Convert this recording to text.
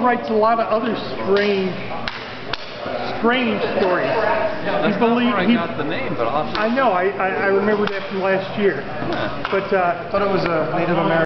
writes a lot of other strange, strange stories. That's he not I he, got the name, but I'll I know, I, I, I remember that from last year. But, uh, I thought it was a Native American.